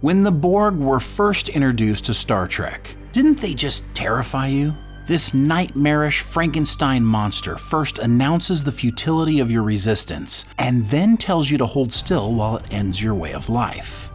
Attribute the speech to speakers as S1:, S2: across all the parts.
S1: When the Borg were first introduced to Star Trek, didn't they just terrify you? This nightmarish Frankenstein monster first announces the futility of your resistance and then tells you to hold still while it ends your way of life.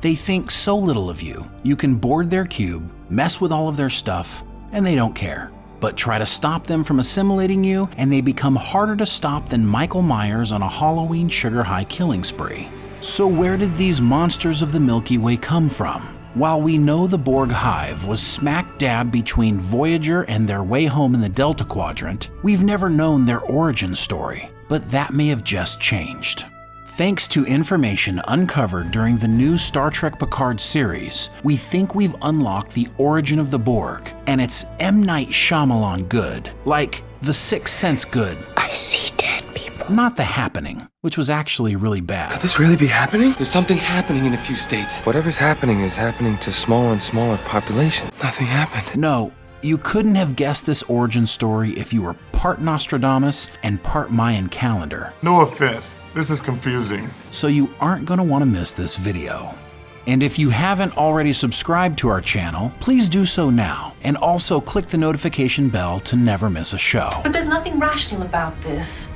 S1: They think so little of you, you can board their cube, mess with all of their stuff, and they don't care. But try to stop them from assimilating you, and they become harder to stop than Michael Myers on a Halloween sugar high killing spree. So, where did these monsters of the Milky Way come from? While we know the Borg Hive was smack dab between Voyager and their way home in the Delta Quadrant, we've never known their origin story, but that may have just changed. Thanks to information uncovered during the new Star Trek Picard series, we think we've unlocked the origin of the Borg, and it's M. Night Shyamalan good, like The Sixth Sense good.
S2: I see.
S1: Not The Happening, which was actually really bad.
S3: Could this really be happening? There's something happening in a few states.
S4: Whatever's happening is happening to smaller and smaller population.
S3: Nothing happened.
S1: No, you couldn't have guessed this origin story if you were part Nostradamus and part Mayan calendar.
S5: No offense, this is confusing.
S1: So you aren't going to want to miss this video. And if you haven't already subscribed to our channel, please do so now, and also click the notification bell to never miss a show.
S6: But there's nothing rational about this.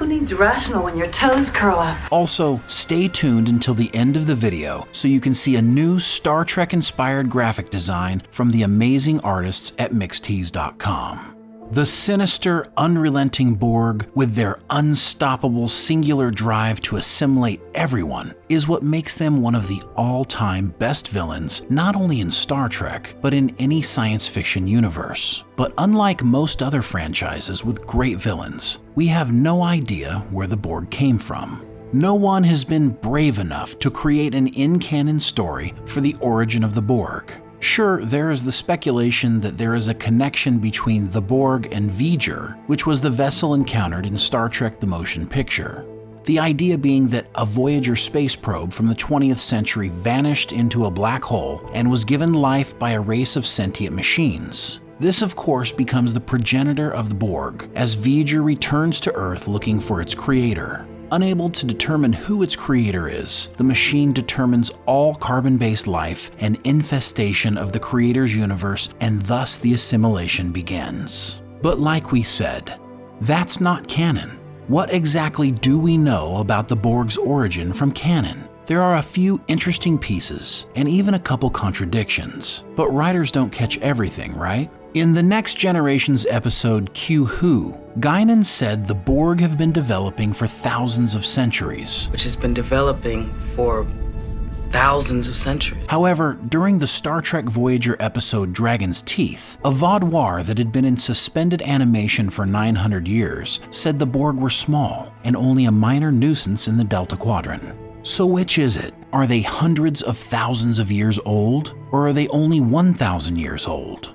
S6: Who needs rational when your toes curl up?
S1: Also, stay tuned until the end of the video so you can see a new Star Trek inspired graphic design from the amazing artists at Mixtease.com. The sinister, unrelenting Borg, with their unstoppable singular drive to assimilate everyone, is what makes them one of the all time best villains, not only in Star Trek, but in any science fiction universe. But unlike most other franchises with great villains, we have no idea where the Borg came from. No one has been brave enough to create an in canon story for the origin of the Borg. Sure, there is the speculation that there is a connection between the Borg and V'ger, which was the vessel encountered in Star Trek the Motion Picture. The idea being that a Voyager space probe from the 20th century vanished into a black hole and was given life by a race of sentient machines. This, of course, becomes the progenitor of the Borg, as V'ger returns to Earth looking for its creator. Unable to determine who its creator is, the machine determines all carbon based life and infestation of the creator's universe, and thus the assimilation begins. But like we said, that's not canon. What exactly do we know about the Borg's origin from canon? There are a few interesting pieces, and even a couple contradictions, but writers don't catch everything, right? In the Next Generation's episode Q Who, Guinan said the Borg have been developing for thousands of centuries.
S7: which has been developing for thousands of centuries.
S1: However, during the Star Trek Voyager episode Dragon's Teeth, a Vaadwaur that had been in suspended animation for 900 years said the Borg were small and only a minor nuisance in the Delta Quadrant. So which is it? Are they hundreds of thousands of years old? Or are they only 1,000 years old?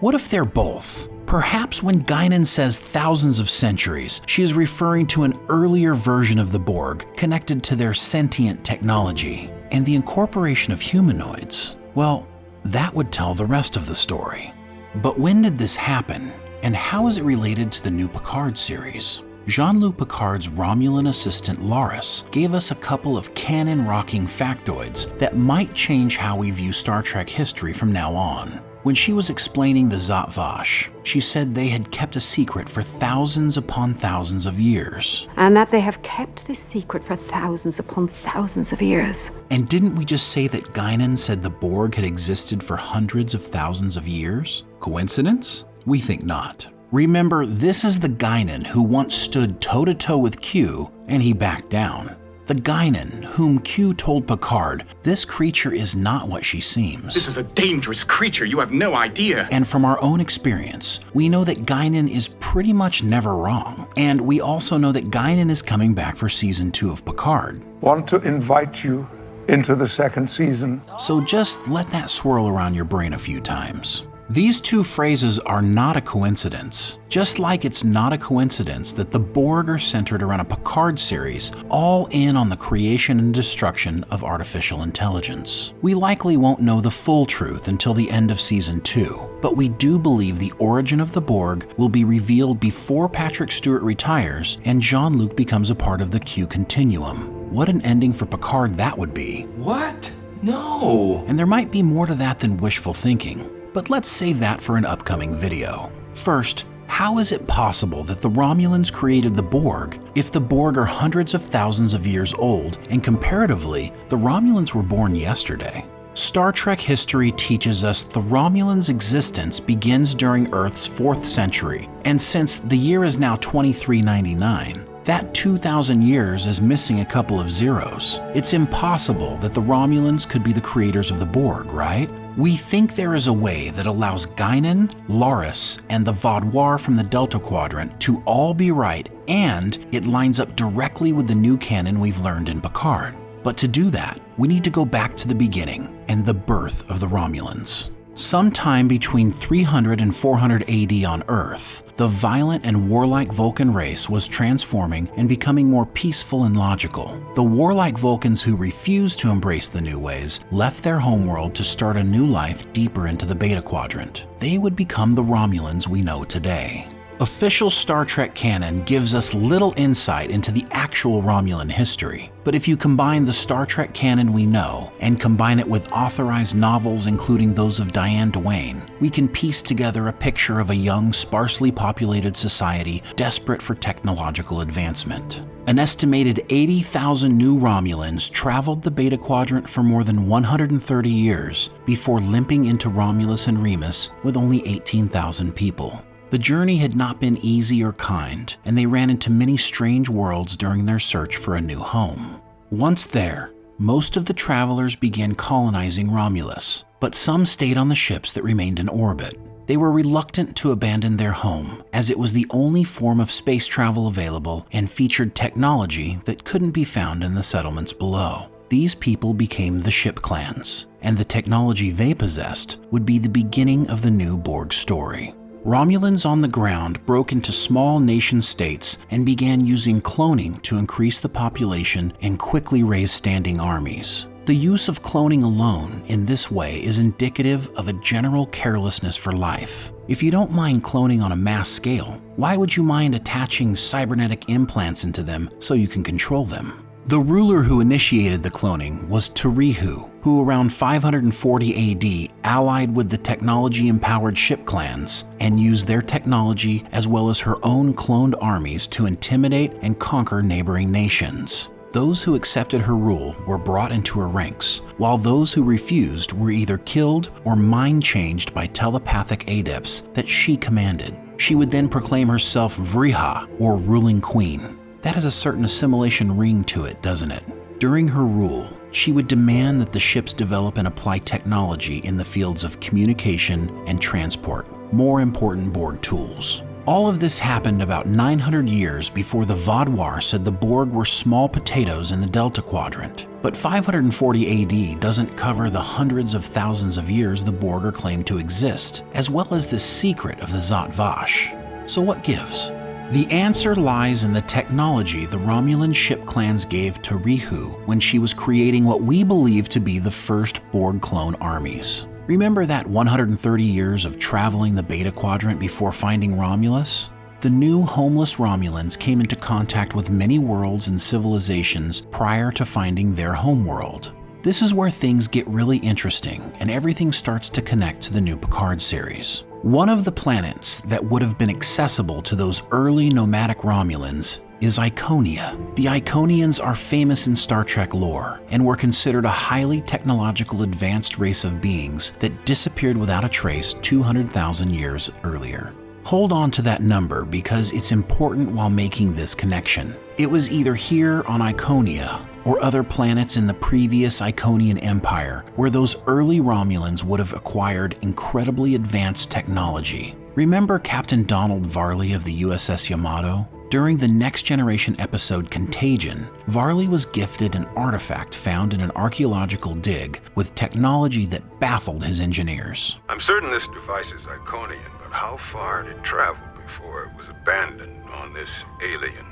S1: What if they're both? Perhaps when Guinan says thousands of centuries, she is referring to an earlier version of the Borg connected to their sentient technology. And the incorporation of humanoids, well, that would tell the rest of the story. But when did this happen, and how is it related to the new Picard series? Jean Luc Picard's Romulan assistant Laris gave us a couple of canon rocking factoids that might change how we view Star Trek history from now on. When she was explaining the Zhat Vash, she said they had kept a secret for thousands upon thousands of years.
S2: And that they have kept this secret for thousands upon thousands of years.
S1: And didn't we just say that Guinan said the Borg had existed for hundreds of thousands of years? Coincidence? We think not. Remember, this is the Guinan who once stood toe to toe with Q and he backed down. The Guinan, whom Q told Picard, this creature is not what she seems.
S8: This is a dangerous creature. You have no idea.
S1: And from our own experience, we know that Guinan is pretty much never wrong. And we also know that Guinan is coming back for season 2 of Picard.
S9: Want to invite you into the second season.
S1: So just let that swirl around your brain a few times. These two phrases are not a coincidence, just like it's not a coincidence that the Borg are centered around a Picard series, all in on the creation and destruction of artificial intelligence. We likely won't know the full truth until the end of season 2, but we do believe the origin of the Borg will be revealed before Patrick Stewart retires and Jean Luc becomes a part of the Q continuum. What an ending for Picard that would be.
S3: What? No.
S1: And there might be more to that than wishful thinking, but let's save that for an upcoming video. First, how is it possible that the Romulans created the Borg if the Borg are hundreds of thousands of years old and comparatively, the Romulans were born yesterday? Star Trek history teaches us the Romulans' existence begins during Earth's 4th century, and since the year is now 2399, that 2,000 years is missing a couple of zeros. It's impossible that the Romulans could be the creators of the Borg, right? We think there is a way that allows Guinan, Laris, and the Vaadwaur from the Delta Quadrant to all be right, and it lines up directly with the new canon we've learned in Picard. But to do that, we need to go back to the beginning and the birth of the Romulans. Sometime between 300 and 400 AD on Earth, the violent and warlike Vulcan race was transforming and becoming more peaceful and logical. The warlike Vulcans who refused to embrace the new ways left their homeworld to start a new life deeper into the Beta Quadrant. They would become the Romulans we know today. Official Star Trek canon gives us little insight into the actual Romulan history, but if you combine the Star Trek canon we know and combine it with authorized novels including those of Diane Duane, we can piece together a picture of a young, sparsely populated society desperate for technological advancement. An estimated 80,000 new Romulans traveled the Beta Quadrant for more than 130 years before limping into Romulus and Remus with only 18,000 people. The journey had not been easy or kind, and they ran into many strange worlds during their search for a new home. Once there, most of the travelers began colonizing Romulus, but some stayed on the ships that remained in orbit. They were reluctant to abandon their home, as it was the only form of space travel available and featured technology that couldn't be found in the settlements below. These people became the ship clans, and the technology they possessed would be the beginning of the new Borg story. Romulans on the ground broke into small nation states and began using cloning to increase the population and quickly raise standing armies. The use of cloning alone in this way is indicative of a general carelessness for life. If you don't mind cloning on a mass scale, why would you mind attaching cybernetic implants into them so you can control them? The ruler who initiated the cloning was T'Rihu, who around 540 AD allied with the technology-empowered ship clans and used their technology as well as her own cloned armies to intimidate and conquer neighboring nations. Those who accepted her rule were brought into her ranks, while those who refused were either killed or mind-changed by telepathic adepts that she commanded. She would then proclaim herself Vriha, or ruling queen. That has a certain assimilation ring to it, doesn't it? During her rule, she would demand that the ships develop and apply technology in the fields of communication and transport, more important Borg tools. All of this happened about 900 years before the Vaadwaur said the Borg were small potatoes in the Delta Quadrant. But 540 AD doesn't cover the hundreds of thousands of years the Borg are claimed to exist, as well as the secret of the Zhat Vash. So what gives? The answer lies in the technology the Romulan ship clans gave T'Rihu when she was creating what we believe to be the first Borg clone armies. Remember that 130 years of traveling the Beta Quadrant before finding Romulus? The new homeless Romulans came into contact with many worlds and civilizations prior to finding their homeworld. This is where things get really interesting and everything starts to connect to the new Picard series. One of the planets that would have been accessible to those early nomadic Romulans is Iconia. The Iconians are famous in Star Trek lore and were considered a highly technological advanced race of beings that disappeared without a trace 200,000 years earlier. Hold on to that number because it's important while making this connection. It was either here on Iconia or other planets in the previous Iconian Empire where those early Romulans would have acquired incredibly advanced technology. Remember Captain Donald Varley of the USS Yamato? During the Next Generation episode Contagion, Varley was gifted an artifact found in an archaeological dig with technology that baffled his engineers.
S10: I'm certain this device is Iconian, how far it travel before it was abandoned on this alien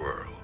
S10: world?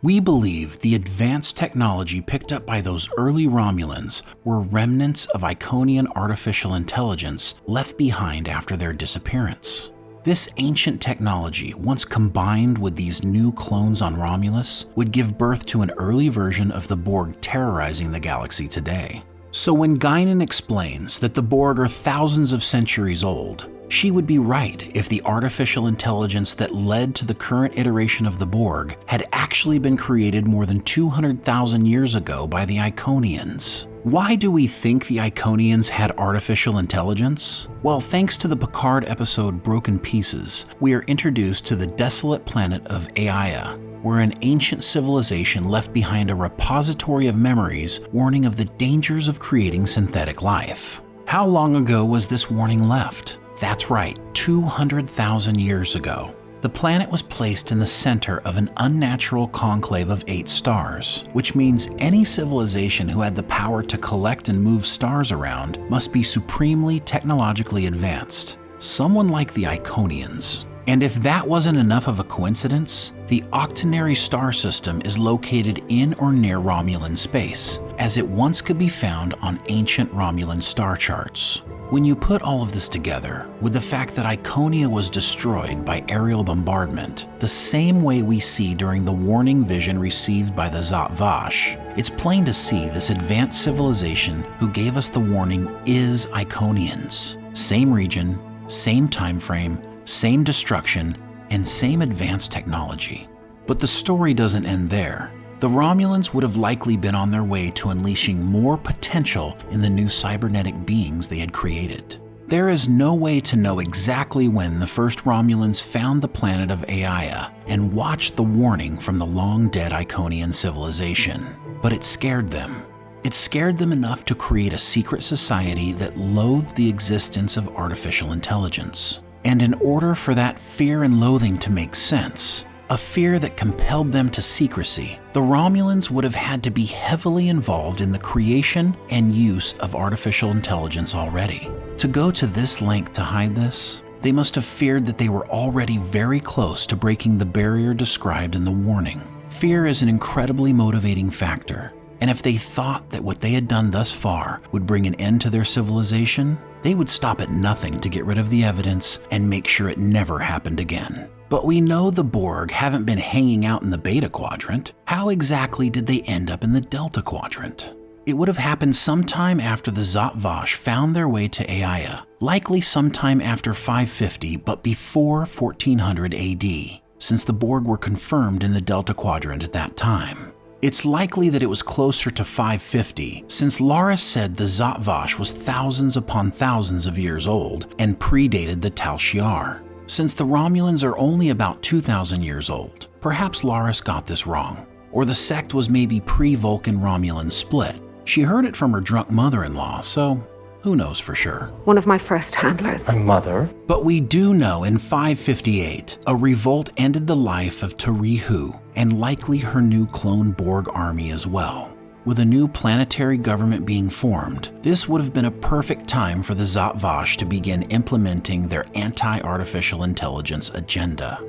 S1: We believe the advanced technology picked up by those early Romulans were remnants of Iconian artificial intelligence left behind after their disappearance. This ancient technology, once combined with these new clones on Romulus, would give birth to an early version of the Borg terrorizing the galaxy today. So when Guinan explains that the Borg are thousands of centuries old, she would be right if the artificial intelligence that led to the current iteration of the Borg had actually been created more than 200,000 years ago by the Iconians. Why do we think the Iconians had artificial intelligence? Well, thanks to the Picard episode Broken Pieces, we are introduced to the desolate planet of Aia, where an ancient civilization left behind a repository of memories warning of the dangers of creating synthetic life. How long ago was this warning left? That's right, 200,000 years ago. The planet was placed in the center of an unnatural conclave of eight stars, which means any civilization who had the power to collect and move stars around must be supremely technologically advanced. Someone like the Iconians. And if that wasn't enough of a coincidence, the Octonary star system is located in or near Romulan space, as it once could be found on ancient Romulan star charts. When you put all of this together with the fact that Iconia was destroyed by aerial bombardment, the same way we see during the warning vision received by the Zhat Vash, it's plain to see this advanced civilization who gave us the warning is Iconians. Same region, same time frame, same destruction, and same advanced technology. But the story doesn't end there the Romulans would have likely been on their way to unleashing more potential in the new cybernetic beings they had created. There is no way to know exactly when the first Romulans found the planet of Aia and watched the warning from the long-dead Iconian civilization, but it scared them. It scared them enough to create a secret society that loathed the existence of artificial intelligence. And in order for that fear and loathing to make sense, a fear that compelled them to secrecy, the Romulans would have had to be heavily involved in the creation and use of artificial intelligence already. To go to this length to hide this, they must have feared that they were already very close to breaking the barrier described in the warning. Fear is an incredibly motivating factor, and if they thought that what they had done thus far would bring an end to their civilization, they would stop at nothing to get rid of the evidence and make sure it never happened again. But we know the Borg haven't been hanging out in the Beta Quadrant. How exactly did they end up in the Delta Quadrant? It would have happened sometime after the Zhat Vash found their way to Aia, likely sometime after 550 but before 1400 AD, since the Borg were confirmed in the Delta Quadrant at that time. It's likely that it was closer to 550, since Laris said the Zhat Vash was thousands upon thousands of years old and predated the Tal Shiar. Since the Romulans are only about 2,000 years old, perhaps Laris got this wrong. Or the sect was maybe pre-Vulcan Romulan split. She heard it from her drunk mother-in-law, so who knows for sure?
S2: One of my first handlers.
S9: A mother?
S1: But we do know in 558, a revolt ended the life of T'Rihu and likely her new clone Borg army as well. With a new planetary government being formed, this would have been a perfect time for the Zhat Vash to begin implementing their anti-artificial intelligence agenda.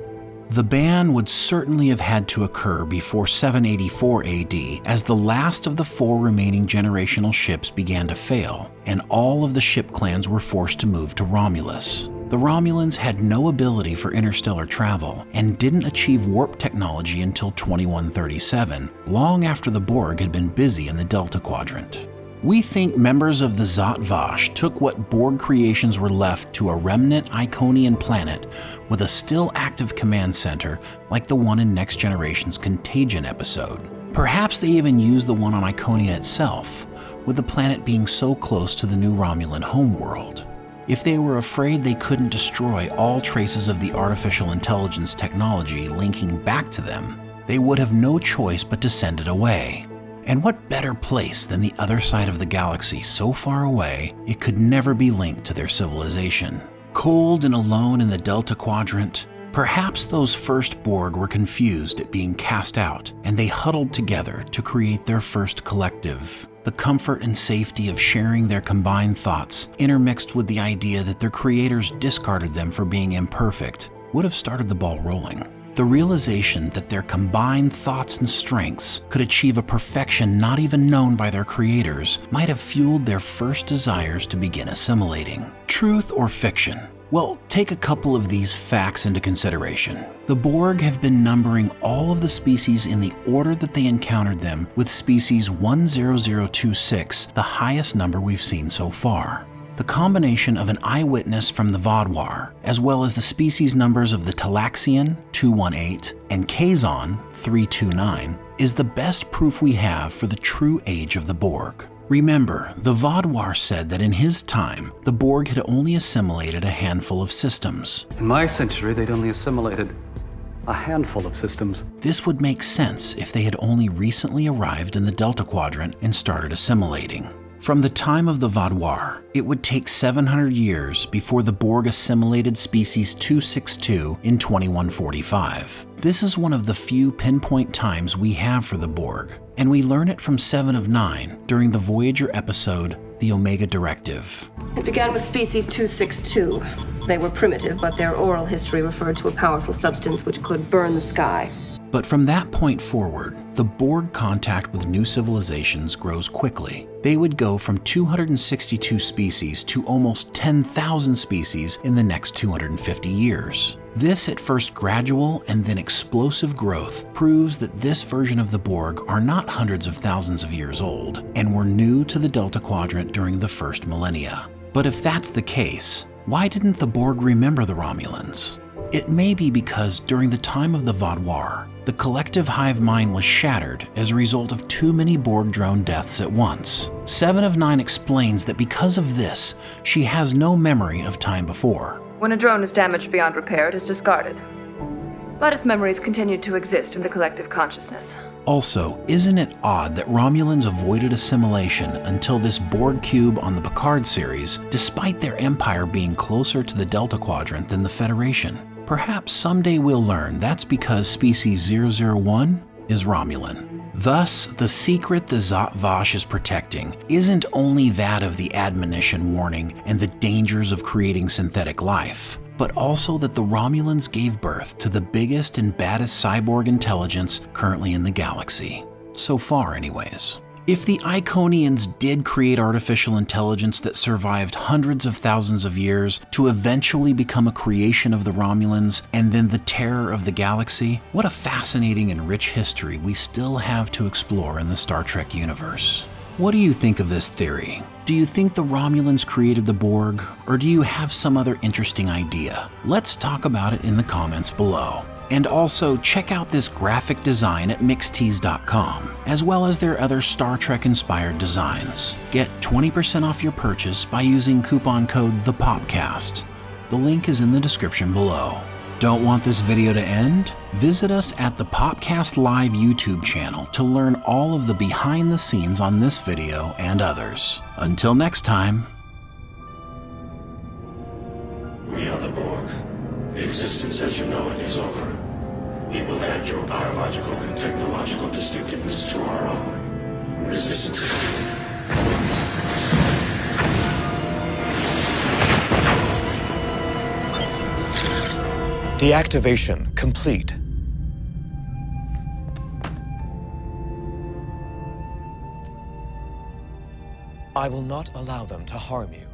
S1: The ban would certainly have had to occur before 784 AD as the last of the four remaining generational ships began to fail, and all of the ship clans were forced to move to Romulus. The Romulans had no ability for interstellar travel and didn't achieve warp technology until 2137, long after the Borg had been busy in the Delta Quadrant. We think members of the Zhat Vash took what Borg creations were left to a remnant Iconian planet with a still active command center like the one in Next Generation's Contagion episode. Perhaps they even used the one on Iconia itself, with the planet being so close to the new Romulan homeworld. If they were afraid they couldn't destroy all traces of the artificial intelligence technology linking back to them, they would have no choice but to send it away. And what better place than the other side of the galaxy so far away it could never be linked to their civilization? Cold and alone in the Delta Quadrant, perhaps those first Borg were confused at being cast out and they huddled together to create their first collective the comfort and safety of sharing their combined thoughts, intermixed with the idea that their creators discarded them for being imperfect, would have started the ball rolling. The realization that their combined thoughts and strengths could achieve a perfection not even known by their creators might have fueled their first desires to begin assimilating. Truth or fiction? Well, take a couple of these facts into consideration. The Borg have been numbering all of the species in the order that they encountered them, with species 10026 the highest number we've seen so far. The combination of an eyewitness from the Vaadwaur, as well as the species numbers of the Talaxian 218 and Kazon 329, is the best proof we have for the true age of the Borg. Remember, the Vaadwaur said that in his time, the Borg had only assimilated a handful of systems.
S11: In my century, they'd only assimilated a handful of systems.
S1: This would make sense if they had only recently arrived in the Delta Quadrant and started assimilating. From the time of the Vaadwaur, it would take 700 years before the Borg assimilated species 262 in 2145. This is one of the few pinpoint times we have for the Borg, and we learn it from 7 of 9 during the Voyager episode, The Omega Directive.
S12: It began with species 262. They were primitive, but their oral history referred to a powerful substance which could burn the sky.
S1: But from that point forward, the Borg contact with new civilizations grows quickly. They would go from 262 species to almost 10,000 species in the next 250 years. This at first gradual and then explosive growth proves that this version of the Borg are not hundreds of thousands of years old and were new to the Delta Quadrant during the first millennia. But if that's the case, why didn't the Borg remember the Romulans? It may be because during the time of the Vaadwaur, the collective hive mind was shattered as a result of too many Borg drone deaths at once. Seven of Nine explains that because of this, she has no memory of time before.
S12: When a drone is damaged beyond repair, it is discarded. But its memories continue to exist in the collective consciousness.
S1: Also, isn't it odd that Romulans avoided assimilation until this Borg cube on the Picard series, despite their empire being closer to the Delta Quadrant than the Federation? Perhaps someday we'll learn that's because species 001 is Romulan. Thus, the secret the Zhat Vash is protecting isn't only that of the admonition warning and the dangers of creating synthetic life, but also that the Romulans gave birth to the biggest and baddest cyborg intelligence currently in the galaxy. So far, anyways. If the Iconians did create artificial intelligence that survived hundreds of thousands of years to eventually become a creation of the Romulans and then the terror of the galaxy, what a fascinating and rich history we still have to explore in the Star Trek universe. What do you think of this theory? Do you think the Romulans created the Borg, or do you have some other interesting idea? Let's talk about it in the comments below. And also check out this graphic design at mixtease.com, as well as their other Star Trek inspired designs. Get 20% off your purchase by using coupon code THEPOPCAST. The link is in the description below. Don't want this video to end? Visit us at the Popcast Live YouTube channel to learn all of the behind the scenes on this video and others. Until next time,
S13: We are the Borg. Existence as you know it is over. We will add your biological and technological distinctiveness to our own. Resistance
S14: Deactivation complete. I will not allow them to harm you.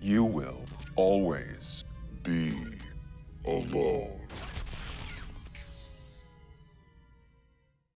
S5: You will always be alone.